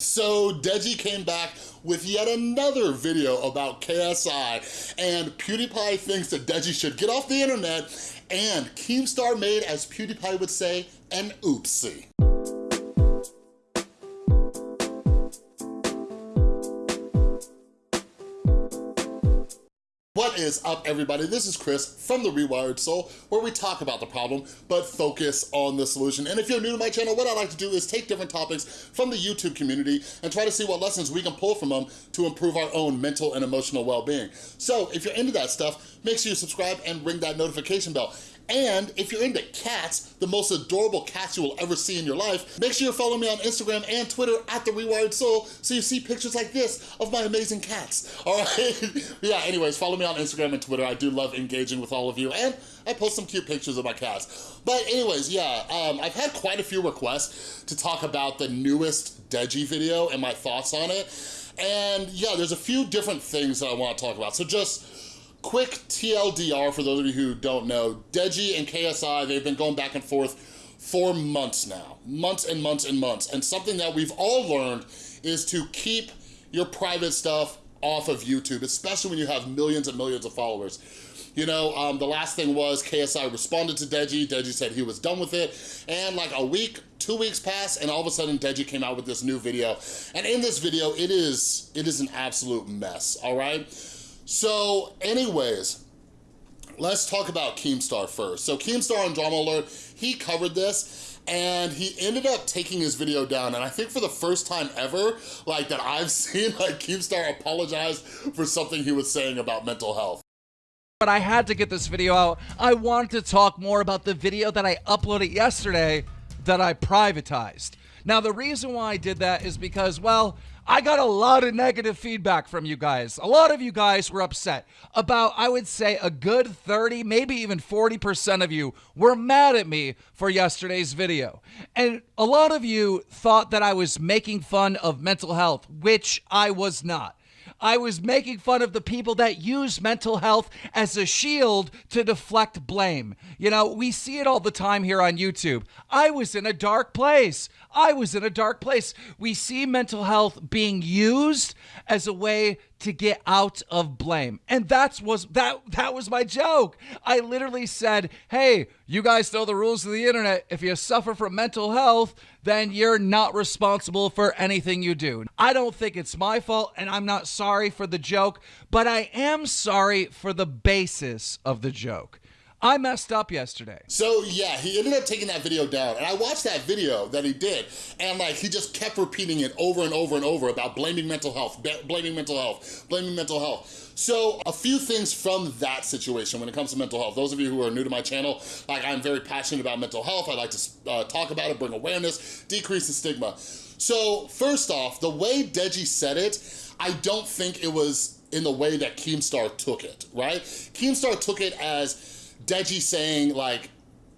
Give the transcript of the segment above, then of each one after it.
So Deji came back with yet another video about KSI and PewDiePie thinks that Deji should get off the internet and Keemstar made, as PewDiePie would say, an oopsie. Is up, everybody? This is Chris from The Rewired Soul, where we talk about the problem, but focus on the solution. And if you're new to my channel, what I like to do is take different topics from the YouTube community and try to see what lessons we can pull from them to improve our own mental and emotional well-being. So if you're into that stuff, make sure you subscribe and ring that notification bell. And if you're into cats, the most adorable cats you will ever see in your life, make sure you follow me on Instagram and Twitter at The Rewired Soul so you see pictures like this of my amazing cats, all right? yeah, anyways, follow me on Instagram and Twitter. I do love engaging with all of you and I post some cute pictures of my cats. But anyways, yeah, um, I've had quite a few requests to talk about the newest Deji video and my thoughts on it. And yeah, there's a few different things that I wanna talk about. So just quick TLDR for those of you who don't know, Deji and KSI, they've been going back and forth for months now, months and months and months. And something that we've all learned is to keep your private stuff off of YouTube, especially when you have millions and millions of followers. You know, um, the last thing was KSI responded to Deji. Deji said he was done with it. And like a week, two weeks passed, and all of a sudden Deji came out with this new video. And in this video, it is, it is an absolute mess, all right? So anyways, let's talk about Keemstar first. So Keemstar on Drama Alert, he covered this and he ended up taking his video down and I think for the first time ever like that I've seen like Keemstar apologize for something he was saying about mental health. But I had to get this video out. I wanted to talk more about the video that I uploaded yesterday that I privatized. Now the reason why I did that is because, well, I got a lot of negative feedback from you guys. A lot of you guys were upset. About, I would say, a good 30, maybe even 40% of you were mad at me for yesterday's video. And a lot of you thought that I was making fun of mental health, which I was not. I was making fun of the people that use mental health as a shield to deflect blame. You know, we see it all the time here on YouTube. I was in a dark place. I was in a dark place. We see mental health being used as a way to get out of blame. And that's was that that was my joke. I literally said, "Hey, you guys know the rules of the internet. If you suffer from mental health, then you're not responsible for anything you do." I don't think it's my fault and I'm not sorry for the joke, but I am sorry for the basis of the joke. I messed up yesterday. So yeah, he ended up taking that video down and I watched that video that he did and like he just kept repeating it over and over and over about blaming mental health, blaming mental health, blaming mental health. So a few things from that situation when it comes to mental health. Those of you who are new to my channel, like I'm very passionate about mental health. I like to uh, talk about it, bring awareness, decrease the stigma. So first off, the way Deji said it, I don't think it was in the way that Keemstar took it, right? Keemstar took it as Deji saying like,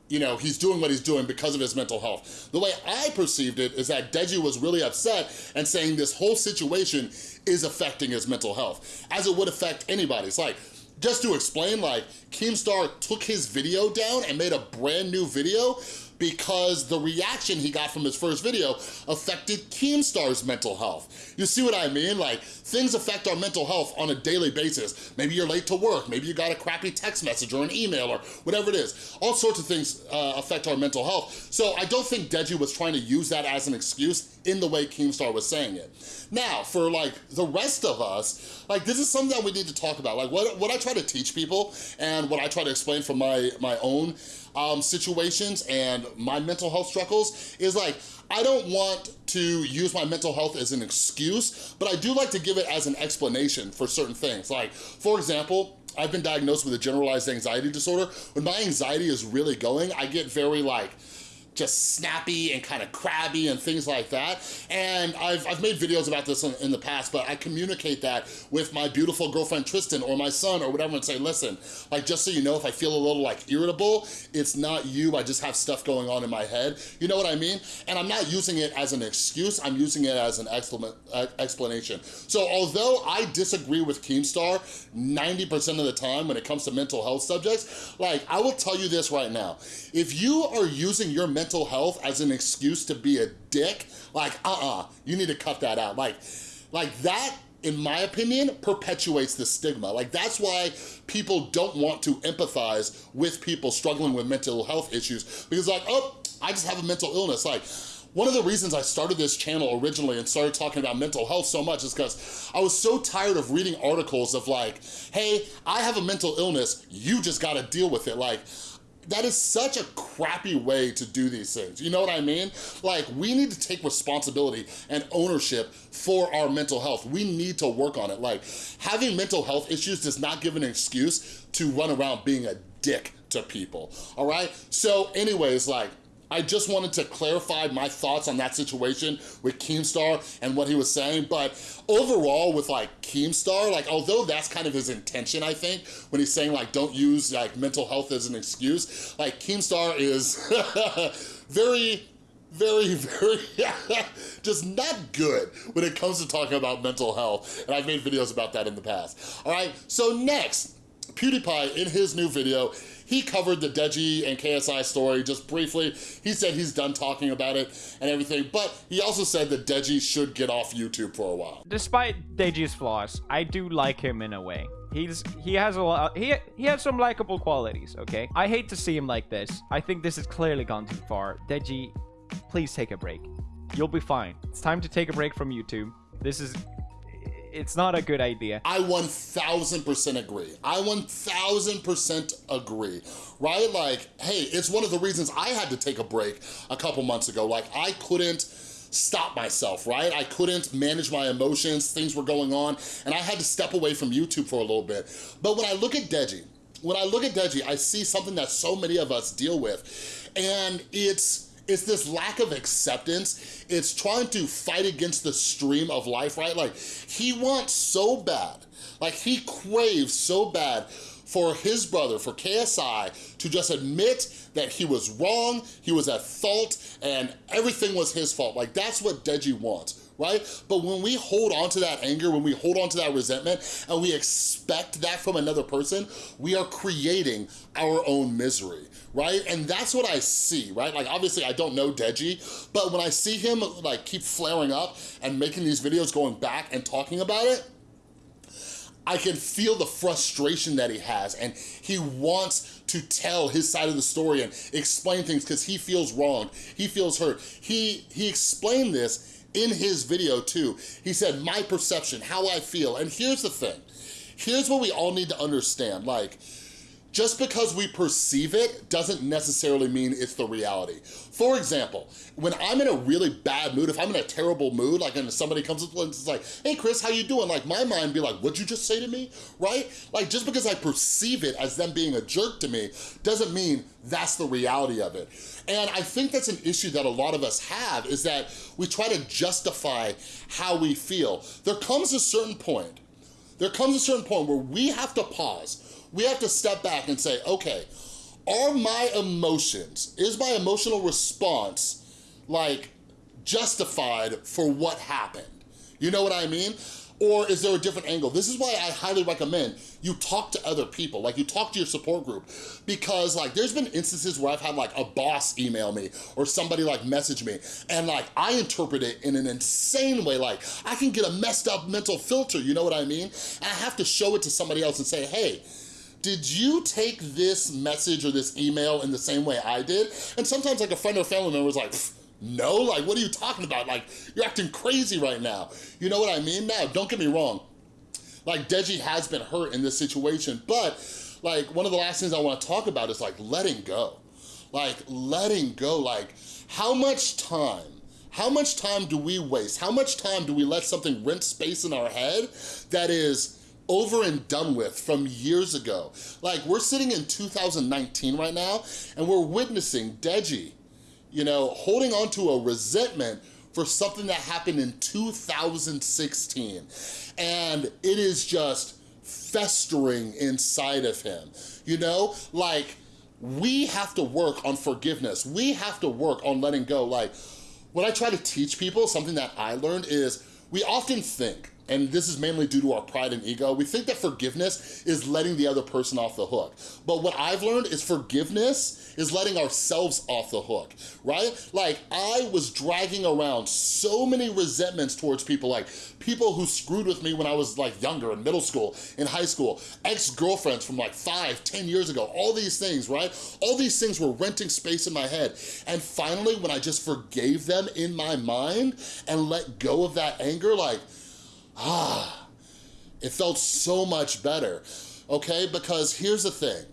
you know, he's doing what he's doing because of his mental health. The way I perceived it is that Deji was really upset and saying this whole situation is affecting his mental health, as it would affect anybody. It's like, just to explain, like, Keemstar took his video down and made a brand new video because the reaction he got from his first video affected Keemstar's mental health. You see what I mean? Like, things affect our mental health on a daily basis. Maybe you're late to work, maybe you got a crappy text message or an email or whatever it is. All sorts of things uh, affect our mental health. So I don't think Deji was trying to use that as an excuse in the way Keemstar was saying it. Now, for like the rest of us, like this is something that we need to talk about. Like what, what I try to teach people and what I try to explain from my, my own um, situations and my mental health struggles is like, I don't want to use my mental health as an excuse, but I do like to give it as an explanation for certain things. Like, for example, I've been diagnosed with a generalized anxiety disorder. When my anxiety is really going, I get very like, just snappy and kind of crabby and things like that. And I've, I've made videos about this in, in, the past, but I communicate that with my beautiful girlfriend Tristan or my son or whatever and say, listen, like just so you know, if I feel a little like irritable, it's not you, I just have stuff going on in my head. You know what I mean? And I'm not using it as an excuse, I'm using it as an uh, explanation. So although I disagree with Keemstar 90% of the time when it comes to mental health subjects, like I will tell you this right now, if you are using your mental health as an excuse to be a dick, like, uh-uh, you need to cut that out. Like, like that in my opinion, perpetuates the stigma. Like that's why people don't want to empathize with people struggling with mental health issues because like, oh, I just have a mental illness. Like, one of the reasons I started this channel originally and started talking about mental health so much is because I was so tired of reading articles of like, hey, I have a mental illness, you just gotta deal with it. Like, that is such a crappy way to do these things. You know what I mean? Like, we need to take responsibility and ownership for our mental health. We need to work on it. Like, having mental health issues does not give an excuse to run around being a dick to people, all right? So anyways, like, I just wanted to clarify my thoughts on that situation with Keemstar and what he was saying, but overall with like Keemstar, like although that's kind of his intention, I think, when he's saying like don't use like mental health as an excuse, like Keemstar is very very, very, just not good when it comes to talking about mental health. And I've made videos about that in the past. All right, so next, PewDiePie in his new video, he covered the Deji and KSI story just briefly. He said he's done talking about it and everything, but he also said that Deji should get off YouTube for a while. Despite Deji's flaws, I do like him in a way. He's he has a lot he he has some likable qualities, okay? I hate to see him like this. I think this has clearly gone too far. Deji, please take a break. You'll be fine. It's time to take a break from YouTube. This is it's not a good idea. I 1000% agree. I 1000% agree, right? Like, hey, it's one of the reasons I had to take a break a couple months ago. Like, I couldn't stop myself, right? I couldn't manage my emotions, things were going on, and I had to step away from YouTube for a little bit. But when I look at Deji, when I look at Deji, I see something that so many of us deal with, and it's it's this lack of acceptance. It's trying to fight against the stream of life, right? Like, he wants so bad, like he craves so bad for his brother, for KSI, to just admit that he was wrong, he was at fault, and everything was his fault. Like, that's what Deji wants right? But when we hold on to that anger, when we hold on to that resentment, and we expect that from another person, we are creating our own misery, right? And that's what I see, right? Like, obviously, I don't know Deji, but when I see him, like, keep flaring up and making these videos going back and talking about it, I can feel the frustration that he has and he wants to tell his side of the story and explain things because he feels wrong, he feels hurt. He, he explained this in his video too. He said, my perception, how I feel. And here's the thing, here's what we all need to understand. Like, just because we perceive it doesn't necessarily mean it's the reality. For example, when I'm in a really bad mood, if I'm in a terrible mood, like and somebody comes up and is like, hey Chris, how you doing? Like my mind be like, what'd you just say to me, right? Like just because I perceive it as them being a jerk to me doesn't mean that's the reality of it. And I think that's an issue that a lot of us have is that we try to justify how we feel. There comes a certain point, there comes a certain point where we have to pause we have to step back and say, okay, are my emotions, is my emotional response like justified for what happened? You know what I mean? Or is there a different angle? This is why I highly recommend you talk to other people, like you talk to your support group, because like there's been instances where I've had like a boss email me or somebody like message me, and like I interpret it in an insane way, like I can get a messed up mental filter, you know what I mean? And I have to show it to somebody else and say, hey, did you take this message or this email in the same way I did? And sometimes like a friend or family member was like, no, like what are you talking about? Like you're acting crazy right now. You know what I mean? Now, don't get me wrong. Like Deji has been hurt in this situation, but like one of the last things I wanna talk about is like letting go. Like letting go, like how much time how much time do we waste? How much time do we let something rent space in our head that is over and done with from years ago. Like, we're sitting in 2019 right now, and we're witnessing Deji, you know, holding on to a resentment for something that happened in 2016. And it is just festering inside of him, you know? Like, we have to work on forgiveness. We have to work on letting go. Like, what I try to teach people, something that I learned is we often think and this is mainly due to our pride and ego, we think that forgiveness is letting the other person off the hook. But what I've learned is forgiveness is letting ourselves off the hook, right? Like, I was dragging around so many resentments towards people, like people who screwed with me when I was like younger, in middle school, in high school, ex-girlfriends from like five, ten years ago, all these things, right? All these things were renting space in my head. And finally, when I just forgave them in my mind and let go of that anger, like, ah, it felt so much better, okay? Because here's the thing,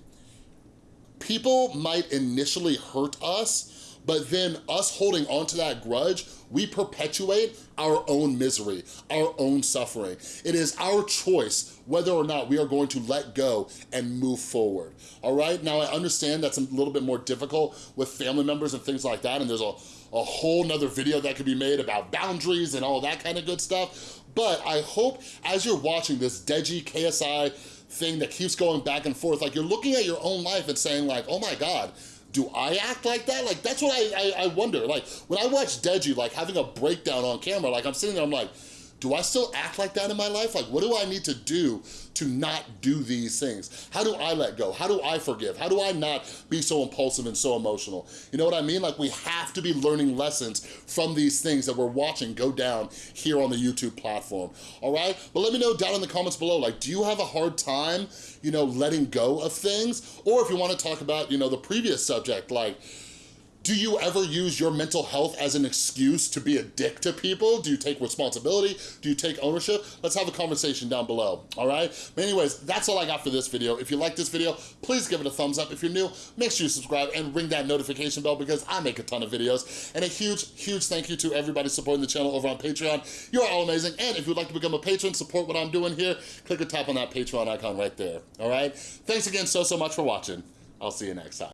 people might initially hurt us, but then us holding on to that grudge, we perpetuate our own misery, our own suffering. It is our choice whether or not we are going to let go and move forward, all right? Now, I understand that's a little bit more difficult with family members and things like that, and there's a, a whole nother video that could be made about boundaries and all that kind of good stuff, but I hope as you're watching this Deji KSI thing that keeps going back and forth, like you're looking at your own life and saying like, oh my God, do I act like that? Like, that's what I, I, I wonder. Like, when I watch Deji, like, having a breakdown on camera, like, I'm sitting there, I'm like, do I still act like that in my life? Like, what do I need to do to not do these things? How do I let go? How do I forgive? How do I not be so impulsive and so emotional? You know what I mean? Like, we have to be learning lessons from these things that we're watching go down here on the YouTube platform, all right? But let me know down in the comments below, like, do you have a hard time, you know, letting go of things? Or if you wanna talk about, you know, the previous subject, like, do you ever use your mental health as an excuse to be a dick to people? Do you take responsibility? Do you take ownership? Let's have a conversation down below, all right? But anyways, that's all I got for this video. If you like this video, please give it a thumbs up. If you're new, make sure you subscribe and ring that notification bell because I make a ton of videos. And a huge, huge thank you to everybody supporting the channel over on Patreon. You're all amazing. And if you'd like to become a patron, support what I'm doing here, click or tap on that Patreon icon right there, all right? Thanks again so, so much for watching. I'll see you next time.